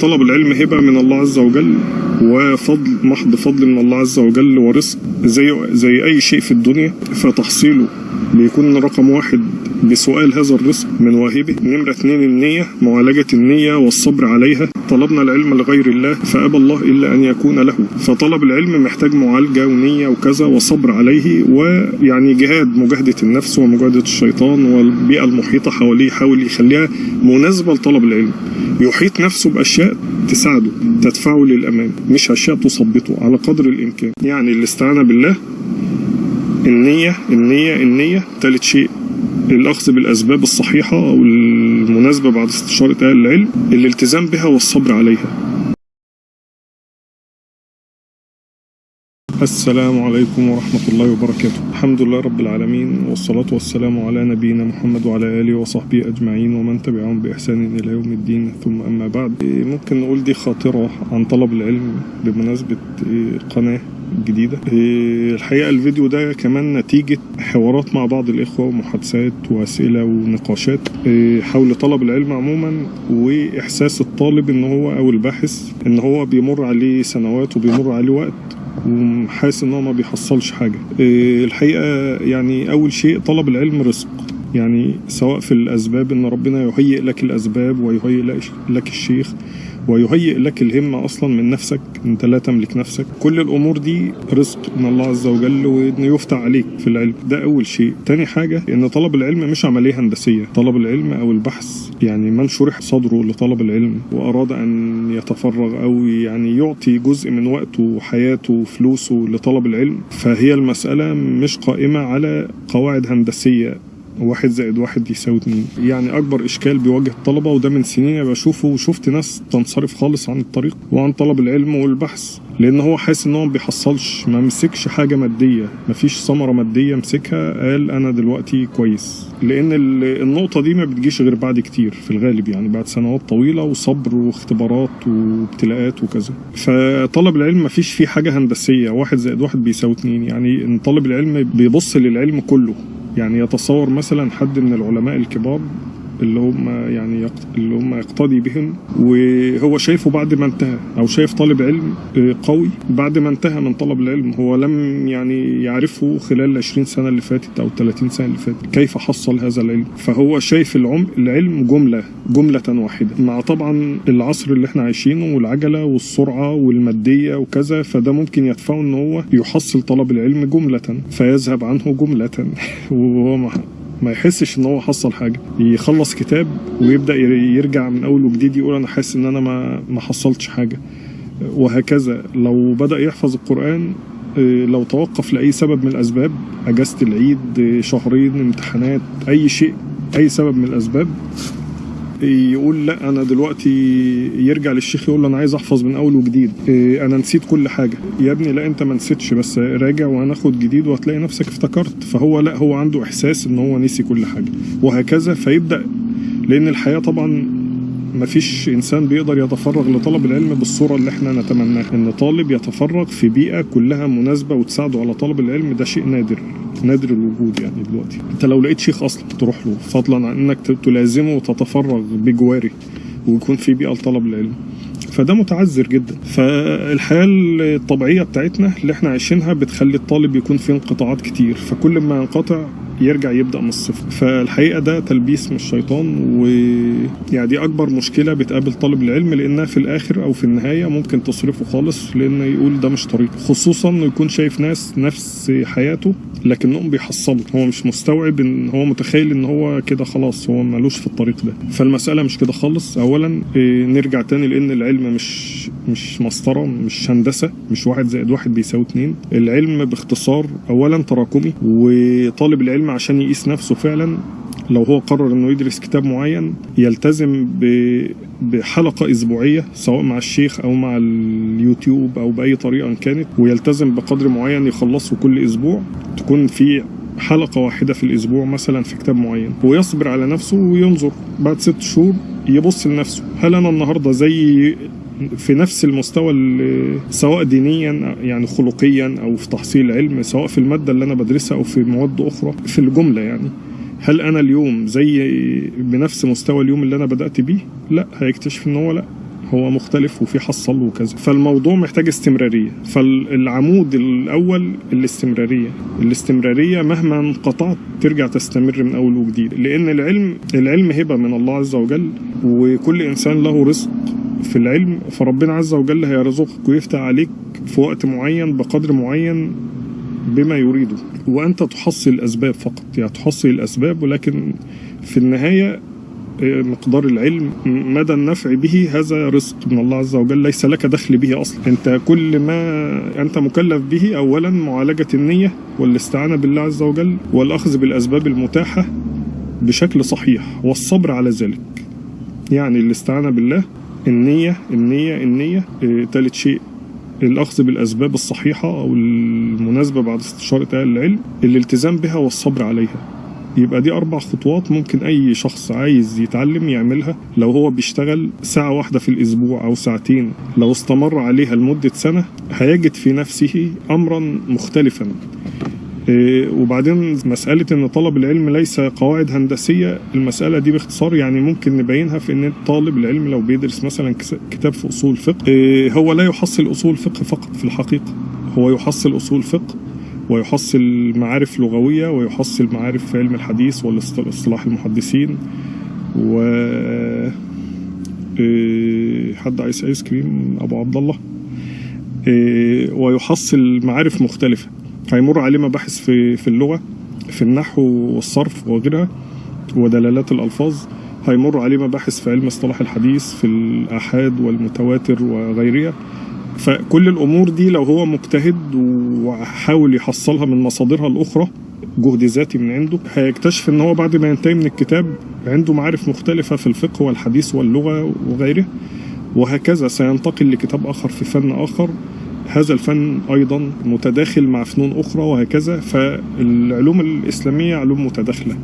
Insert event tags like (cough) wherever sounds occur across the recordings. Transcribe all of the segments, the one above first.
طلب العلم هبة من الله عز وجل وفضل محض فضل من الله عز وجل ورزق زي زي أي شيء في الدنيا فتحصيله بيكون رقم واحد بسؤال هذا الرزق من واهبه. نمرة اتنين النية معالجة النية والصبر عليها. طلبنا العلم لغير الله فأبى الله إلا أن يكون له. فطلب العلم محتاج معالجة ونية وكذا وصبر عليه ويعني جهاد مجاهدة النفس ومجاهدة الشيطان والبيئة المحيطة حواليه يحاول يخليها مناسبة لطلب العلم. يحيط نفسه بأشياء تساعده تدفعه للأمام مش أشياء تثبطه على قدر الإمكان. يعني الاستعانة بالله النية النية النية. ثالث شيء الأخذ بالأسباب الصحيحة أو المناسبة بعد استشارة أهل العلم الالتزام بها والصبر عليها. السلام عليكم ورحمة الله وبركاته. الحمد لله رب العالمين والصلاة والسلام على نبينا محمد وعلى آله وصحبه أجمعين ومن تبعهم بإحسان إلى يوم الدين. ثم أما بعد ممكن نقول دي خاطرة عن طلب العلم بمناسبة قناة جديدة. الحقيقة الفيديو ده كمان نتيجة حوارات مع بعض الإخوة ومحادثات وأسئلة ونقاشات حول طلب العلم عموما وإحساس الطالب إن هو أو الباحث إن هو بيمر عليه سنوات وبيمر عليه وقت. وحاسس إن هو ما بيحصلش حاجة. الحقيقة يعني أول شيء طلب العلم رزق. يعني سواء في الأسباب إن ربنا يهيئ لك الأسباب ويهيئ لك الشيخ ويهيئ لك الهمة أصلا من نفسك أنت لا تملك نفسك. كل الأمور دي رزق من الله عز وجل وإنه يفتح عليك في العلم. ده أول شيء. تاني حاجة إن طلب العلم مش عملية هندسية. طلب العلم أو البحث يعني من شرح صدره لطلب العلم. وأراد أن يتفرغ أو يعني يعطي جزء من وقته وحياته وفلوسه لطلب العلم. فهي المسألة مش قائمة على قواعد هندسية. واحد زائد واحد يساوي اتنين. يعني أكبر إشكال بيواجه الطلبة وده من سنين بشوفه وشفت ناس تنصرف خالص عن الطريق وعن طلب العلم والبحث لأن هو حاسس إن هو ما بيحصلش ما مسكش حاجة مادية ما فيش ثمرة مادية مسكها قال أنا دلوقتي كويس. لأن النقطة دي ما بتجيش غير بعد كتير في الغالب يعني بعد سنوات طويلة وصبر واختبارات وابتلاءات وكذا. فطلب العلم ما فيش فيه حاجة هندسية واحد زائد واحد بيساوي اتنين. يعني إن طالب العلم بيبص للعلم كله يعني يتصور مثلا حد من العلماء الكبار اللي هم يعني يقت... اللي هم يقتدي بهم وهو شايفه بعد ما انتهى أو شايف طالب علم قوي بعد ما انتهى من طلب العلم. هو لم يعني يعرفه خلال ال 20 سنة اللي فاتت أو 30 سنة اللي فاتت كيف حصل هذا العلم؟ فهو شايف العم... العلم جملة جملة واحدة مع طبعا العصر اللي إحنا عايشينه والعجلة والسرعة والمادية وكذا فده ممكن يدفعه إن هو يحصل طلب العلم جملة فيذهب عنه جملة. (laughs) وهو ما يحسش إن هو حصل حاجة. يخلص كتاب ويبدأ يرجع من أول وجديد يقول أنا حاسس إن أنا ما ما حصلتش حاجة. وهكذا لو بدأ يحفظ القرآن لو توقف لأي سبب من الأسباب أجازة العيد شهرين امتحانات أي شيء أي سبب من الأسباب يقول لا أنا دلوقتي يرجع للشيخ يقول له أنا عايز أحفظ من أول وجديد. أنا نسيت كل حاجة. يا ابني لا أنت ما نسيتش بس راجع وهناخد جديد وهتلاقي نفسك افتكرت. فهو لا هو عنده إحساس إن هو نسي كل حاجة. وهكذا فيبدأ لأن الحياة طبعا ما فيش إنسان بيقدر يتفرغ لطلب العلم بالصورة اللي إحنا نتمناها. إن طالب يتفرغ في بيئة كلها مناسبة وتساعده على طلب العلم ده شيء نادر نادر الوجود يعني دلوقتي. أنت لو لقيت شيخ أصلا تروح له فضلا عن إنك تلازمه وتتفرغ بجواره ويكون في بيئة لطلب العلم فده متعذر جدا. فالحياة الطبيعية بتاعتنا اللي إحنا عايشينها بتخلي الطالب يكون في انقطاعات كتير. فكل ما ينقطع يرجع يبدأ من الصفر. فالحقيقة ده تلبيس من الشيطان ويعني دي أكبر مشكلة بتقابل طالب العلم لأنها في الآخر أو في النهاية ممكن تصرفه خالص لأن يقول ده مش طريق خصوصا إنه يكون شايف ناس نفس حياته لكنهم بيحصلوا. هو مش مستوعب إن هو متخيل إن هو كده خلاص هو مالوش في الطريق ده. فالمسألة مش كده خالص. اولا نرجع تاني لأن العلم مش مش مسطرة مش هندسة مش واحد زائد واحد بيساوي اتنين. العلم باختصار اولا تراكمي وطالب العلم عشان يقيس نفسه فعلا. لو هو قرر إنه يدرس كتاب معين يلتزم بحلقة أسبوعية سواء مع الشيخ أو مع اليوتيوب أو بأي طريقة كانت ويلتزم بقدر معين يخلصه كل أسبوع. تكون في حلقة واحدة في الأسبوع مثلا في كتاب معين ويصبر على نفسه وينظر. بعد ست شهور يبص لنفسه. هل أنا النهاردة زي في نفس المستوى سواء دينيا يعني خلقيا أو في تحصيل علم سواء في المادة اللي أنا بدرسها أو في مواد أخرى في الجملة يعني. هل أنا اليوم زي بنفس مستوى اليوم اللي أنا بدأت بيه؟ لا هيكتشف إن هو لا. هو مختلف وفي حصل وكذا. فالموضوع محتاج استمرارية. فالعمود الأول الاستمرارية. الاستمرارية مهما انقطعت ترجع تستمر من أول وجديد. لأن العلم العلم هبة من الله عز وجل وكل إنسان له رزق. في العلم فربنا عز وجل هيرزقك ويفتح عليك في وقت معين بقدر معين بما يريده. وأنت تحصل الأسباب فقط. يعني تحصل الأسباب ولكن في النهاية آه، مقدار العلم مدى النفع به هذا رزق من الله عز وجل ليس لك دخل به أصلا. أنت كل ما أنت مكلف به اولا معالجة النية والاستعانة بالله عز وجل والأخذ بالأسباب المتاحة بشكل صحيح والصبر على ذلك. يعني الاستعانة بالله النية النية آه، ثالث شيء الأخذ بالأسباب الصحيحة أو المناسبة بعد استشارة أهل العلم الالتزام بها والصبر عليها. يبقى دي أربع خطوات ممكن أي شخص عايز يتعلم يعملها. لو هو بيشتغل ساعة واحدة في الأسبوع أو ساعتين لو استمر عليها لمدة سنة هيجد في نفسه أمرا مختلفا. وبعدين مسألة إن طلب العلم ليس قواعد هندسية المسألة دي باختصار يعني ممكن نبينها في إن طالب العلم لو بيدرس مثلا كتاب في أصول فقه إيه، هو لا يحصل أصول فقه فقط في الحقيقة. هو يحصل أصول فقه ويحصل معارف لغوية ويحصل معارف في علم الحديث والاصطلاح المحدثين و إيه، حد عايز ايس كريم أبو عبد الله. إيه، ويحصل معارف مختلفة. هيمر عليه مباحث في في اللغة في النحو والصرف وغيرها ودلالات الألفاظ. هيمر عليه مباحث في علم اصطلاح الحديث في الآحاد والمتواتر وغيرها. فكل الأمور دي لو هو مجتهد وحاول يحصلها من مصادرها الأخرى جهد ذاتي من عنده هيكتشف إن هو بعد ما ينتهي من الكتاب عنده معارف مختلفة في الفقه والحديث واللغة وغيره وهكذا سينتقل لكتاب آخر في فن آخر. هذا الفن أيضا متداخل مع فنون أخرى وهكذا فالعلوم الإسلامية علوم متداخلة.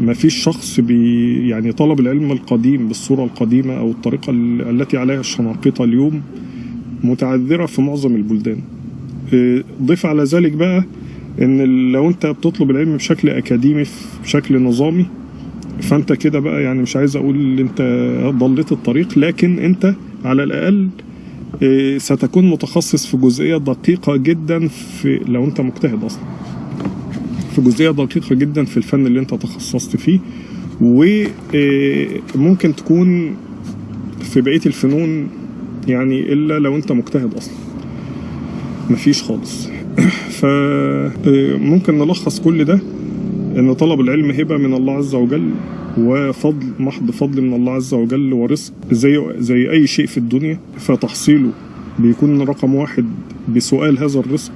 ما فيش شخص بي يعني طلب العلم القديم بالصورة القديمة أو الطريقة ال- التي عليها الشناقطة اليوم متعذرة في معظم البلدان. إيه، ضيف على ذلك بقى إن لو أنت بتطلب العلم بشكل أكاديمي بشكل نظامي فأنت كده بقى يعني مش عايز أقول أنت ضليت الطريق لكن أنت على الأقل ستكون متخصص في جزئية دقيقة جدا في لو أنت مجتهد أصلا. في جزئية دقيقة جدا في الفن اللي أنت تخصصت فيه. وممكن تكون في بقية الفنون يعني إلا لو أنت مجتهد أصلا. مفيش خالص. (clears throat) فممكن نلخص كل ده إن طلب العلم هبة من الله عز وجل. وفضل محض فضل من الله عز وجل ورزق. زي زي أي شيء في الدنيا فتحصيله بيكون رقم واحد بسؤال هذا الرزق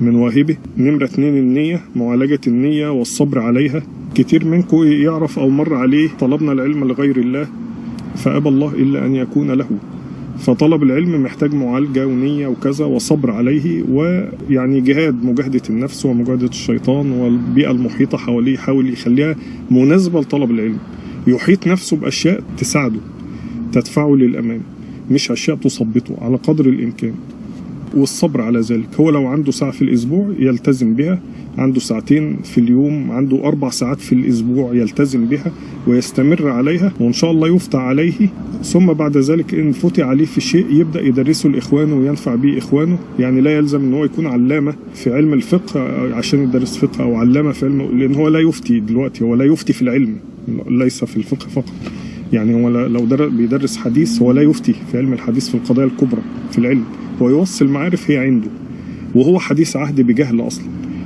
من واهبه. نمرة اتنين النية معالجة النية والصبر عليها. كتير منكم يعرف أو مر عليه طلبنا العلم لغير الله فأبى الله إلا أن يكون له. فطلب العلم محتاج معالجة ونية وكذا وصبر عليه ويعني جهاد مجاهدة النفس ومجاهدة الشيطان والبيئة المحيطة حواليه يحاول يخليها مناسبة لطلب العلم. يحيط نفسه بأشياء تساعده تدفعه للأمام مش أشياء تثبطه على قدر الإمكان. والصبر على ذلك. هو لو عنده ساعة في الأسبوع يلتزم بها عنده ساعتين في اليوم عنده أربع ساعات في الأسبوع يلتزم بها ويستمر عليها وإن شاء الله يفتح عليه. ثم بعد ذلك إن فتح عليه في شيء يبدأ يدرسه لإخوانه وينفع به إخوانه. يعني لا يلزم إن هو يكون علامة في علم الفقه عشان يدرس فقه أو علامة في علم لأن هو لا يفتي دلوقتي هو لا يفتي في العلم ليس في الفقه فقط. يعني هو لو در- بيدرس حديث هو لا يفتي في علم الحديث في القضايا الكبرى في العلم. هو يوصل معارف هي عنده وهو حديث عهد بجهل أصلا.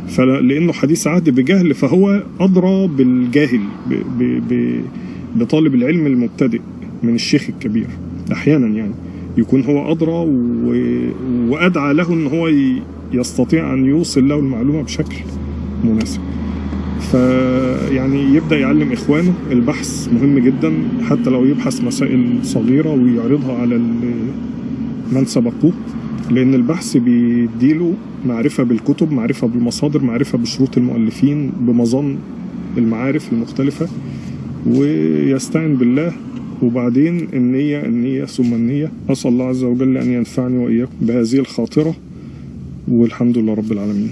فلانه حديث عهد بجهل فهو أدرى بالجاهل ب ب ب بطالب العلم المبتدئ من الشيخ الكبير أحيانا يعني. يكون هو أدرى و... وأدعى له إن هو. يستطيع أن يوصل له المعلومة بشكل مناسب. فيعني يبدأ يعلم إخوانه. البحث مهم جدا حتى لو يبحث مسائل صغيرة ويعرضها على من سبقوه لأن البحث بيديله معرفة بالكتب معرفة بالمصادر معرفة بشروط المؤلفين بمظان المعارف المختلفة ويستعن بالله. وبعدين النية النية ثم النية. أسأل الله عز وجل أن ينفعني وإياكم بهذه الخاطرة والحمد لله رب العالمين.